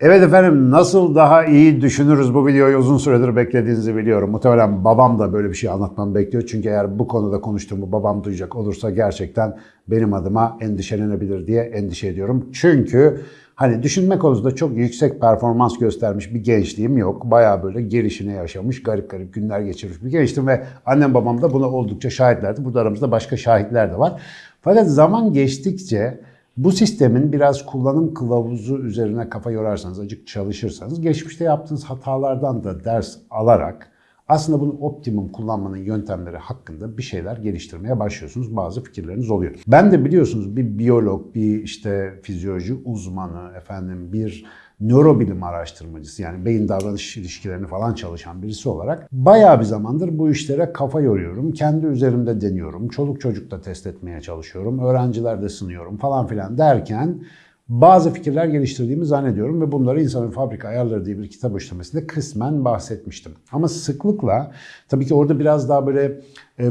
Evet efendim nasıl daha iyi düşünürüz bu videoyu uzun süredir beklediğinizi biliyorum. Muhtemelen babam da böyle bir şey anlatmamı bekliyor. Çünkü eğer bu konuda konuştuğumu babam duyacak olursa gerçekten benim adıma endişelenebilir diye endişe ediyorum. Çünkü hani düşünme konusunda çok yüksek performans göstermiş bir gençliğim yok. Baya böyle gelişine yaşamış, garip garip günler geçirmiş bir gençtim ve annem babam da buna oldukça şahitlerdi. Burada aramızda başka şahitler de var. Fakat zaman geçtikçe bu sistemin biraz kullanım kılavuzu üzerine kafa yorarsanız, acık çalışırsanız, geçmişte yaptığınız hatalardan da ders alarak aslında bunu optimum kullanmanın yöntemleri hakkında bir şeyler geliştirmeye başlıyorsunuz. Bazı fikirleriniz oluyor. Ben de biliyorsunuz bir biyolog, bir işte fizyoloji uzmanı, efendim bir nörobilim araştırmacısı yani beyin davranış ilişkilerini falan çalışan birisi olarak bayağı bir zamandır bu işlere kafa yoruyorum. Kendi üzerimde deniyorum. Çoluk çocukta test etmeye çalışıyorum. Öğrencilerde sınıyorum falan filan derken bazı fikirler geliştirdiğimi zannediyorum ve bunları İnsanın Fabrika Ayarları diye bir kitap işlemesinde kısmen bahsetmiştim. Ama sıklıkla tabii ki orada biraz daha böyle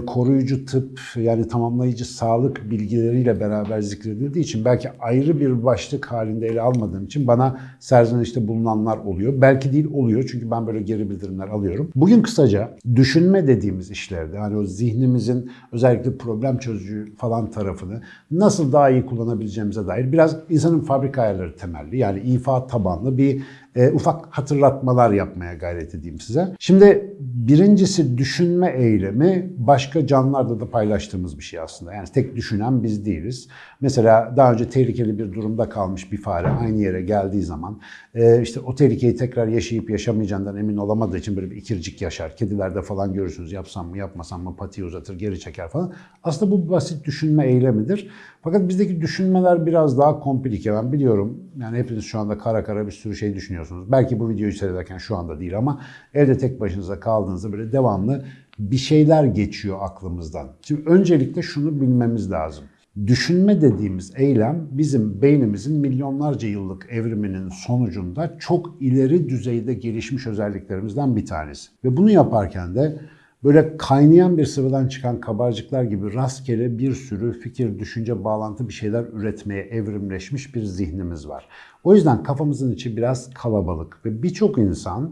koruyucu tıp yani tamamlayıcı sağlık bilgileriyle beraber zikredildiği için belki ayrı bir başlık halinde ele almadığım için bana serzenişte bulunanlar oluyor. Belki değil oluyor çünkü ben böyle geri bildirimler alıyorum. Bugün kısaca düşünme dediğimiz işlerde hani o zihnimizin özellikle problem çözücü falan tarafını nasıl daha iyi kullanabileceğimize dair biraz insanın fabrika ayarları temelli yani ifa tabanlı bir e, ufak hatırlatmalar yapmaya gayret edeyim size. Şimdi birincisi düşünme eylemi başka canlılarda da paylaştığımız bir şey aslında. Yani tek düşünen biz değiliz. Mesela daha önce tehlikeli bir durumda kalmış bir fare aynı yere geldiği zaman e, işte o tehlikeyi tekrar yaşayıp yaşamayacağından emin olamadığı için böyle bir ikircik yaşar. Kedilerde falan görürsünüz yapsam mı yapmasam mı patiyi uzatır geri çeker falan. Aslında bu basit düşünme eylemidir. Fakat bizdeki düşünmeler biraz daha komplike. Ben biliyorum yani hepiniz şu anda kara kara bir sürü şey düşünüyorsunuz. Belki bu videoyu seyrederken şu anda değil ama evde tek başınıza kaldığınızda böyle devamlı bir şeyler geçiyor aklımızdan. Şimdi öncelikle şunu bilmemiz lazım. Düşünme dediğimiz eylem bizim beynimizin milyonlarca yıllık evriminin sonucunda çok ileri düzeyde gelişmiş özelliklerimizden bir tanesi. Ve bunu yaparken de böyle kaynayan bir sıvıdan çıkan kabarcıklar gibi rastgele bir sürü fikir, düşünce, bağlantı bir şeyler üretmeye evrimleşmiş bir zihnimiz var. O yüzden kafamızın içi biraz kalabalık ve birçok insan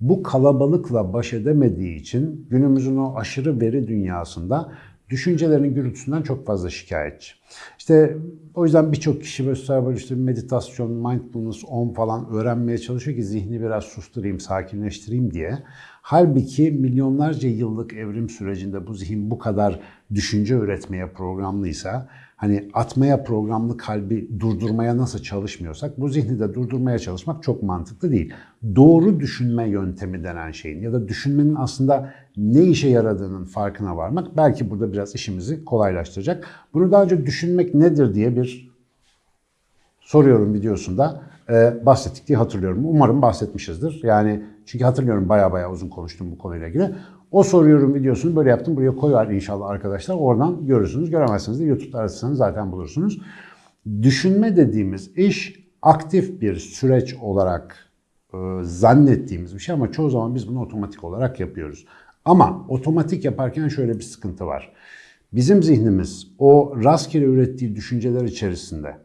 bu kalabalıkla baş edemediği için günümüzün o aşırı veri dünyasında düşüncelerinin gürültüsünden çok fazla şikayetçi. İşte o yüzden birçok kişi böyle işte meditasyon, mindfulness, on falan öğrenmeye çalışıyor ki zihni biraz susturayım, sakinleştireyim diye. Halbuki milyonlarca yıllık evrim sürecinde bu zihin bu kadar düşünce üretmeye programlıysa, hani atmaya programlı kalbi durdurmaya nasıl çalışmıyorsak bu zihni de durdurmaya çalışmak çok mantıklı değil. Doğru düşünme yöntemi denen şeyin ya da düşünmenin aslında ne işe yaradığının farkına varmak belki burada biraz işimizi kolaylaştıracak. Bunu daha önce düşünmek nedir diye bir soruyorum videosunda e, bahsettik diye hatırlıyorum. Umarım bahsetmişizdir. Yani çünkü hatırlıyorum baya baya uzun konuştum bu konuyla ilgili. O soruyorum videosunu böyle yaptım. Buraya koyar inşallah arkadaşlar. Oradan görürsünüz. Göremezseniz de YouTube'da ararsanız zaten bulursunuz. Düşünme dediğimiz iş aktif bir süreç olarak e, zannettiğimiz bir şey ama çoğu zaman biz bunu otomatik olarak yapıyoruz. Ama otomatik yaparken şöyle bir sıkıntı var. Bizim zihnimiz o rastgele ürettiği düşünceler içerisinde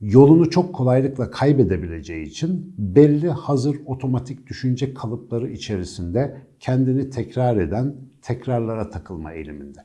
yolunu çok kolaylıkla kaybedebileceği için belli hazır otomatik düşünce kalıpları içerisinde kendini tekrar eden tekrarlara takılma eğiliminde.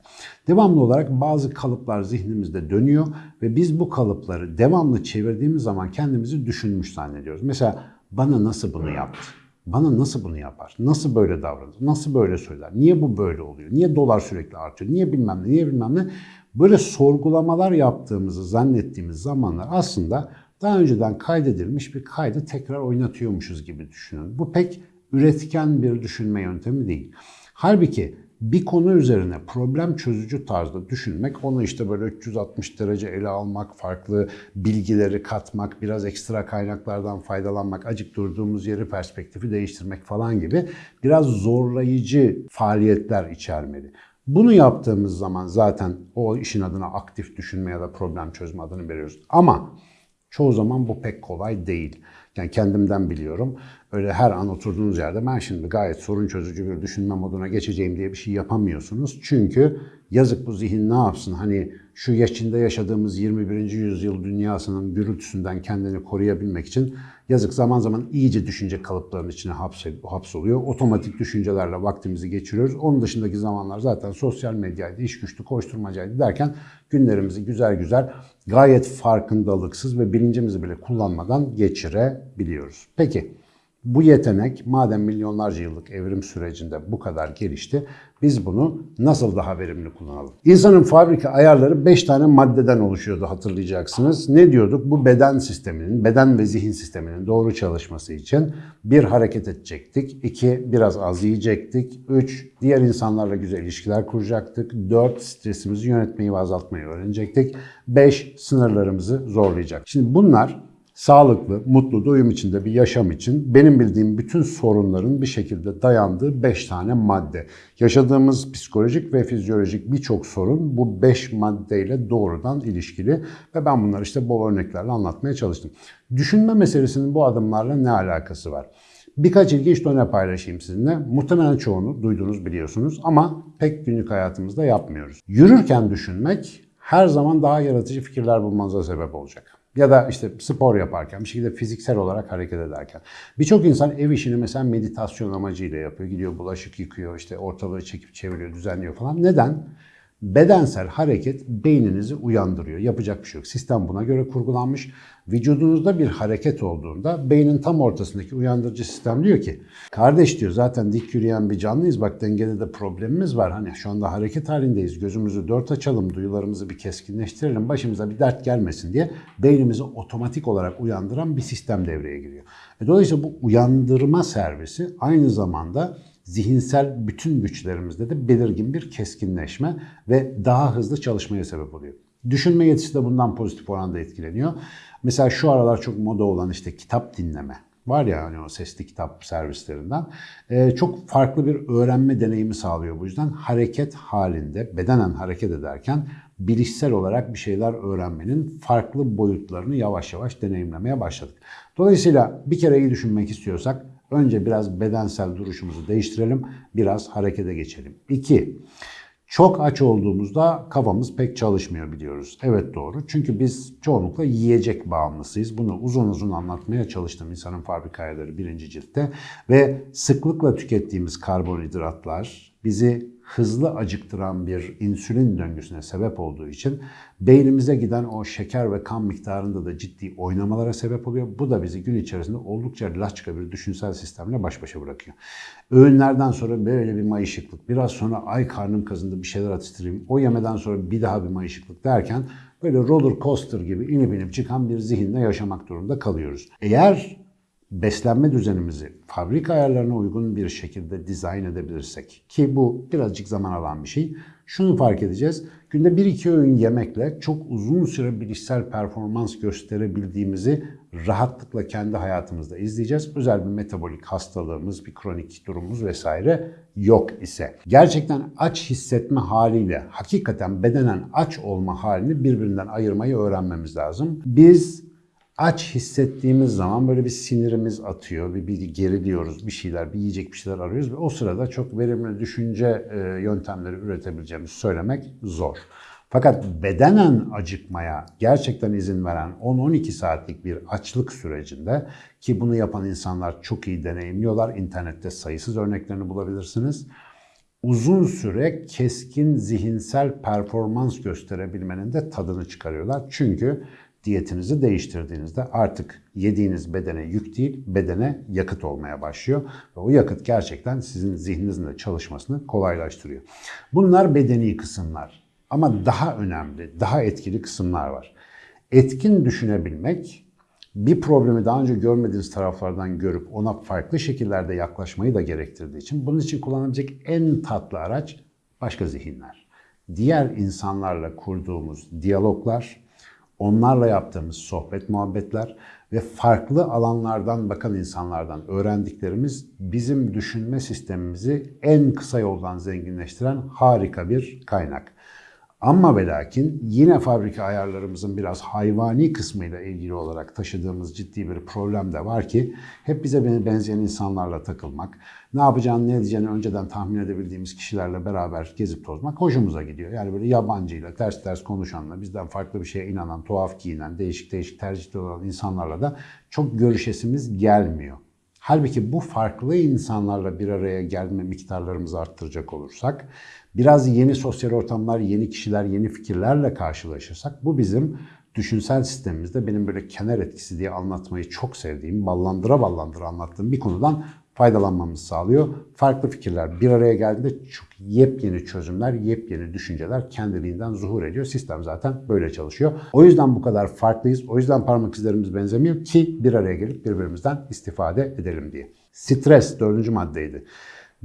Devamlı olarak bazı kalıplar zihnimizde dönüyor ve biz bu kalıpları devamlı çevirdiğimiz zaman kendimizi düşünmüş zannediyoruz. Mesela bana nasıl bunu yaptı? Bana nasıl bunu yapar? Nasıl böyle davranır? Nasıl böyle söyler? Niye bu böyle oluyor? Niye dolar sürekli artıyor? Niye bilmem ne? Niye bilmem ne? Böyle sorgulamalar yaptığımızı zannettiğimiz zamanlar aslında daha önceden kaydedilmiş bir kaydı tekrar oynatıyormuşuz gibi düşünün. Bu pek üretken bir düşünme yöntemi değil. Halbuki bir konu üzerine problem çözücü tarzda düşünmek, onu işte böyle 360 derece ele almak, farklı bilgileri katmak, biraz ekstra kaynaklardan faydalanmak, acık durduğumuz yeri perspektifi değiştirmek falan gibi biraz zorlayıcı faaliyetler içermeli. Bunu yaptığımız zaman zaten o işin adına aktif düşünme ya da problem çözme adını veriyoruz. Ama çoğu zaman bu pek kolay değil. Yani kendimden biliyorum. Öyle her an oturduğunuz yerde ben şimdi gayet sorun çözücü bir düşünme moduna geçeceğim diye bir şey yapamıyorsunuz. Çünkü yazık bu zihin ne yapsın? Hani şu yaşında yaşadığımız 21. yüzyıl dünyasının gürültüsünden kendini koruyabilmek için yazık zaman zaman iyice düşünce kalıplarının içine hapsoluyor. Otomatik düşüncelerle vaktimizi geçiriyoruz. Onun dışındaki zamanlar zaten sosyal medyaydı, iş güçlü, koşturmacaydı derken günlerimizi güzel güzel gayet farkındalıksız ve bilincimizi bile kullanmadan geçirebiliyoruz. Peki bu yetenek madem milyonlarca yıllık evrim sürecinde bu kadar gelişti, biz bunu nasıl daha verimli kullanalım? İnsanın fabrika ayarları 5 tane maddeden oluşuyordu hatırlayacaksınız. Ne diyorduk? Bu beden sisteminin, beden ve zihin sisteminin doğru çalışması için bir hareket edecektik, iki biraz az yiyecektik, üç diğer insanlarla güzel ilişkiler kuracaktık, dört stresimizi yönetmeyi ve azaltmayı öğrenecektik, beş sınırlarımızı zorlayacak. Şimdi bunlar sağlıklı, mutlu, doyum içinde bir yaşam için benim bildiğim bütün sorunların bir şekilde dayandığı 5 tane madde. Yaşadığımız psikolojik ve fizyolojik birçok sorun bu 5 maddeyle doğrudan ilişkili ve ben bunları işte bol örneklerle anlatmaya çalıştım. Düşünme meselesinin bu adımlarla ne alakası var? Birkaç ilginç dönem paylaşayım sizinle. Muhtemelen çoğunu duydunuz biliyorsunuz ama pek günlük hayatımızda yapmıyoruz. Yürürken düşünmek her zaman daha yaratıcı fikirler bulmanıza sebep olacak. Ya da işte spor yaparken, bir şekilde fiziksel olarak hareket ederken. Birçok insan ev işini mesela meditasyon amacıyla yapıyor. Gidiyor bulaşık yıkıyor, işte ortalığı çekip çeviriyor, düzenliyor falan. Neden? Bedensel hareket beyninizi uyandırıyor. Yapacak bir şey yok. Sistem buna göre kurgulanmış. Vücudunuzda bir hareket olduğunda beynin tam ortasındaki uyandırıcı sistem diyor ki kardeş diyor zaten dik yürüyen bir canlıyız bak dengede de problemimiz var. Hani şu anda hareket halindeyiz. Gözümüzü dört açalım, duyularımızı bir keskinleştirelim, başımıza bir dert gelmesin diye beynimizi otomatik olarak uyandıran bir sistem devreye giriyor. E dolayısıyla bu uyandırma servisi aynı zamanda zihinsel bütün güçlerimizde de belirgin bir keskinleşme ve daha hızlı çalışmaya sebep oluyor. Düşünme yetisi de bundan pozitif oranda etkileniyor. Mesela şu aralar çok moda olan işte kitap dinleme var ya hani o sesli kitap servislerinden ee, çok farklı bir öğrenme deneyimi sağlıyor bu yüzden hareket halinde bedenen hareket ederken bilişsel olarak bir şeyler öğrenmenin farklı boyutlarını yavaş yavaş deneyimlemeye başladık. Dolayısıyla bir kere iyi düşünmek istiyorsak Önce biraz bedensel duruşumuzu değiştirelim, biraz harekete geçelim. 2. Çok aç olduğumuzda kafamız pek çalışmıyor biliyoruz. Evet doğru. Çünkü biz çoğunlukla yiyecek bağımlısıyız. Bunu uzun uzun anlatmaya çalıştım insanın fabrika ayarları birinci ciltte. Ve sıklıkla tükettiğimiz karbonhidratlar bizi hızlı acıktıran bir insülin döngüsüne sebep olduğu için beynimize giden o şeker ve kan miktarında da ciddi oynamalara sebep oluyor. Bu da bizi gün içerisinde oldukça laçka bir düşünsel sistemle baş başa bırakıyor. Öğünlerden sonra böyle bir mayışıklık, biraz sonra ay karnım kazındı bir şeyler atıştırayım, o yemeden sonra bir daha bir mayışıklık derken böyle roller coaster gibi inip inip çıkan bir zihinle yaşamak durumunda kalıyoruz. Eğer beslenme düzenimizi fabrika ayarlarına uygun bir şekilde dizayn edebilirsek ki bu birazcık zaman alan bir şey. Şunu fark edeceğiz. Günde 1-2 öğün yemekle çok uzun süre bilişsel performans gösterebildiğimizi rahatlıkla kendi hayatımızda izleyeceğiz. Özel bir metabolik hastalığımız, bir kronik durumumuz vesaire yok ise. Gerçekten aç hissetme haliyle hakikaten bedenen aç olma halini birbirinden ayırmayı öğrenmemiz lazım. Biz aç hissettiğimiz zaman böyle bir sinirimiz atıyor, bir, bir geriliyoruz, bir şeyler, bir yiyecek bir şeyler arıyoruz ve o sırada çok verimli düşünce e, yöntemleri üretebileceğimizi söylemek zor. Fakat bedenen acıkmaya gerçekten izin veren 10-12 saatlik bir açlık sürecinde ki bunu yapan insanlar çok iyi deneyimliyorlar. İnternette sayısız örneklerini bulabilirsiniz. Uzun süre keskin zihinsel performans gösterebilmenin de tadını çıkarıyorlar. Çünkü diyetinizi değiştirdiğinizde artık yediğiniz bedene yük değil, bedene yakıt olmaya başlıyor. Ve o yakıt gerçekten sizin zihninizin de çalışmasını kolaylaştırıyor. Bunlar bedeni kısımlar. Ama daha önemli, daha etkili kısımlar var. Etkin düşünebilmek, bir problemi daha önce görmediğiniz taraflardan görüp ona farklı şekillerde yaklaşmayı da gerektirdiği için bunun için kullanabilecek en tatlı araç başka zihinler. Diğer insanlarla kurduğumuz diyaloglar, onlarla yaptığımız sohbet, muhabbetler ve farklı alanlardan bakan insanlardan öğrendiklerimiz bizim düşünme sistemimizi en kısa yoldan zenginleştiren harika bir kaynak. Ama ve lakin yine fabrika ayarlarımızın biraz hayvani kısmıyla ilgili olarak taşıdığımız ciddi bir problem de var ki hep bize benzeyen insanlarla takılmak, ne yapacağını ne edeceğini önceden tahmin edebildiğimiz kişilerle beraber gezip tozmak hoşumuza gidiyor. Yani böyle yabancıyla, ters ters konuşanla, bizden farklı bir şeye inanan, tuhaf giyinen, değişik değişik tercihleri olan insanlarla da çok görüşesimiz gelmiyor. Halbuki bu farklı insanlarla bir araya gelme miktarlarımızı arttıracak olursak, biraz yeni sosyal ortamlar, yeni kişiler, yeni fikirlerle karşılaşırsak bu bizim düşünsel sistemimizde benim böyle kenar etkisi diye anlatmayı çok sevdiğim, ballandıra ballandıra anlattığım bir konudan faydalanmamızı sağlıyor. Farklı fikirler bir araya geldiğinde çok yepyeni çözümler, yepyeni düşünceler kendiliğinden zuhur ediyor. Sistem zaten böyle çalışıyor. O yüzden bu kadar farklıyız. O yüzden parmak izlerimiz benzemiyor ki bir araya gelip birbirimizden istifade edelim diye. Stres dördüncü maddeydi.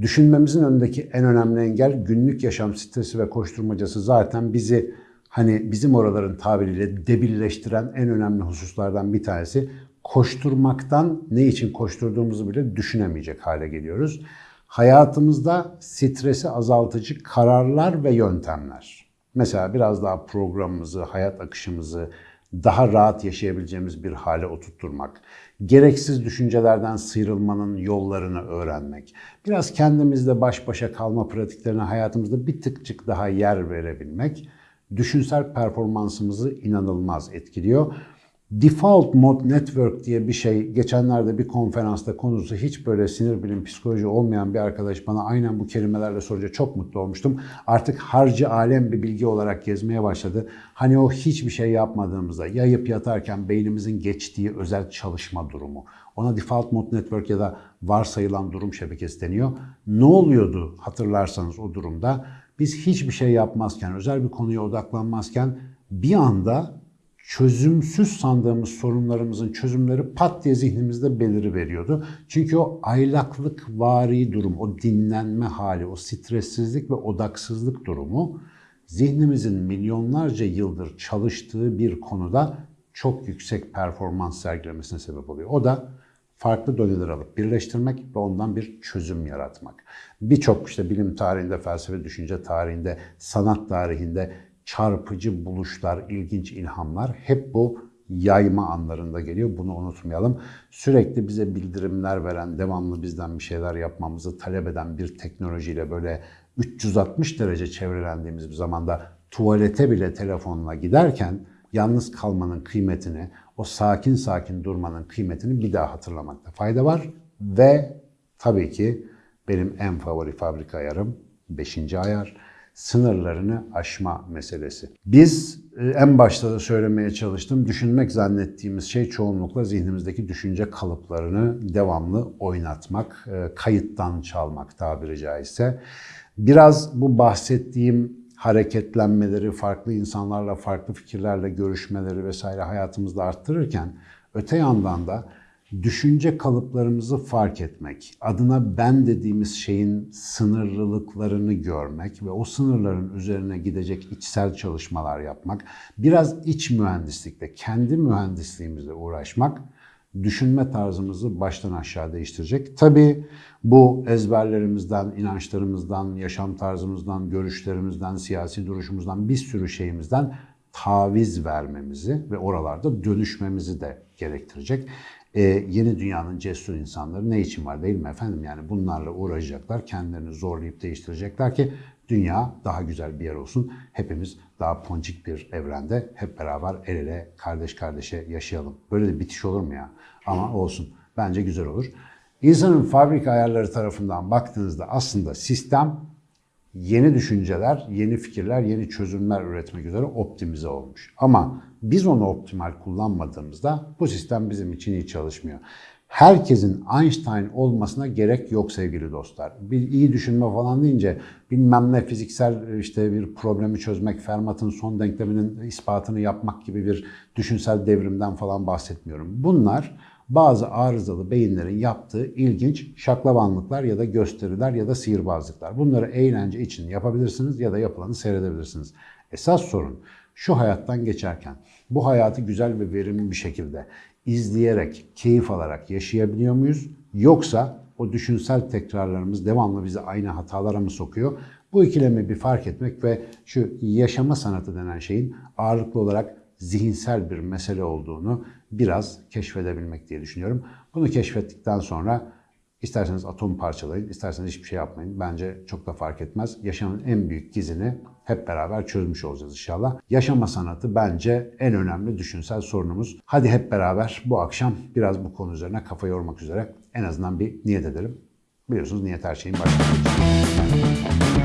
Düşünmemizin önündeki en önemli engel günlük yaşam stresi ve koşturmacası zaten bizi hani bizim oraların tabiriyle debilleştiren en önemli hususlardan bir tanesi koşturmaktan ne için koşturduğumuzu bile düşünemeyecek hale geliyoruz. Hayatımızda stresi azaltıcı kararlar ve yöntemler. Mesela biraz daha programımızı, hayat akışımızı daha rahat yaşayabileceğimiz bir hale oturtturmak, gereksiz düşüncelerden sıyrılmanın yollarını öğrenmek, biraz kendimizle baş başa kalma pratiklerine hayatımızda bir tıkçık daha yer verebilmek, düşünsel performansımızı inanılmaz etkiliyor. Default Mode Network diye bir şey geçenlerde bir konferansta konusu hiç böyle sinir bilim psikoloji olmayan bir arkadaş bana aynen bu kelimelerle sorunca çok mutlu olmuştum. Artık harcı alem bir bilgi olarak gezmeye başladı. Hani o hiçbir şey yapmadığımızda yayıp yatarken beynimizin geçtiği özel çalışma durumu. Ona Default Mode Network ya da varsayılan durum şebekesi deniyor. Ne oluyordu hatırlarsanız o durumda? Biz hiçbir şey yapmazken, özel bir konuya odaklanmazken bir anda çözümsüz sandığımız sorunlarımızın çözümleri pat diye zihnimizde beliri veriyordu. Çünkü o aylaklık vari durum, o dinlenme hali, o stressizlik ve odaksızlık durumu zihnimizin milyonlarca yıldır çalıştığı bir konuda çok yüksek performans sergilemesine sebep oluyor. O da farklı doneler alıp birleştirmek ve ondan bir çözüm yaratmak. Birçok işte bilim tarihinde, felsefe düşünce tarihinde, sanat tarihinde çarpıcı buluşlar, ilginç ilhamlar hep bu yayma anlarında geliyor. Bunu unutmayalım. Sürekli bize bildirimler veren, devamlı bizden bir şeyler yapmamızı talep eden bir teknolojiyle böyle 360 derece çevrelendiğimiz bir zamanda tuvalete bile telefonla giderken yalnız kalmanın kıymetini, o sakin sakin durmanın kıymetini bir daha hatırlamakta fayda var. Ve tabii ki benim en favori fabrika ayarım 5. ayar sınırlarını aşma meselesi. Biz e, en başta da söylemeye çalıştım. Düşünmek zannettiğimiz şey çoğunlukla zihnimizdeki düşünce kalıplarını devamlı oynatmak, e, kayıttan çalmak tabiri caizse. Biraz bu bahsettiğim hareketlenmeleri, farklı insanlarla, farklı fikirlerle görüşmeleri vesaire hayatımızda arttırırken öte yandan da düşünce kalıplarımızı fark etmek, adına ben dediğimiz şeyin sınırlılıklarını görmek ve o sınırların üzerine gidecek içsel çalışmalar yapmak, biraz iç mühendislikte, kendi mühendisliğimizle uğraşmak düşünme tarzımızı baştan aşağı değiştirecek. Tabii bu ezberlerimizden, inançlarımızdan, yaşam tarzımızdan, görüşlerimizden, siyasi duruşumuzdan bir sürü şeyimizden taviz vermemizi ve oralarda dönüşmemizi de gerektirecek e, yeni dünyanın cesur insanları ne için var değil mi efendim? Yani bunlarla uğraşacaklar, kendilerini zorlayıp değiştirecekler ki dünya daha güzel bir yer olsun. Hepimiz daha ponçik bir evrende hep beraber el ele, kardeş kardeşe yaşayalım. Böyle de bitiş olur mu ya? Ama olsun. Bence güzel olur. İnsanın fabrika ayarları tarafından baktığınızda aslında sistem yeni düşünceler, yeni fikirler, yeni çözümler üretmek üzere optimize olmuş. Ama biz onu optimal kullanmadığımızda bu sistem bizim için iyi çalışmıyor. Herkesin Einstein olmasına gerek yok sevgili dostlar. Bir iyi düşünme falan deyince bilmem ne fiziksel işte bir problemi çözmek, Fermat'ın son denkleminin ispatını yapmak gibi bir düşünsel devrimden falan bahsetmiyorum. Bunlar bazı arızalı beyinlerin yaptığı ilginç şaklavanlıklar ya da gösteriler ya da sihirbazlıklar. Bunları eğlence için yapabilirsiniz ya da yapılanı seyredebilirsiniz. Esas sorun şu hayattan geçerken bu hayatı güzel ve verimli bir şekilde izleyerek, keyif alarak yaşayabiliyor muyuz? Yoksa o düşünsel tekrarlarımız devamlı bizi aynı hatalara mı sokuyor? Bu ikilemi bir fark etmek ve şu yaşama sanatı denen şeyin ağırlıklı olarak zihinsel bir mesele olduğunu biraz keşfedebilmek diye düşünüyorum. Bunu keşfettikten sonra isterseniz atom parçalayın, isterseniz hiçbir şey yapmayın. Bence çok da fark etmez. Yaşamın en büyük gizini hep beraber çözmüş olacağız inşallah. Yaşama sanatı bence en önemli düşünsel sorunumuz. Hadi hep beraber bu akşam biraz bu konu üzerine kafa yormak üzere en azından bir niyet edelim. Biliyorsunuz niyet her şeyin başlangıcı.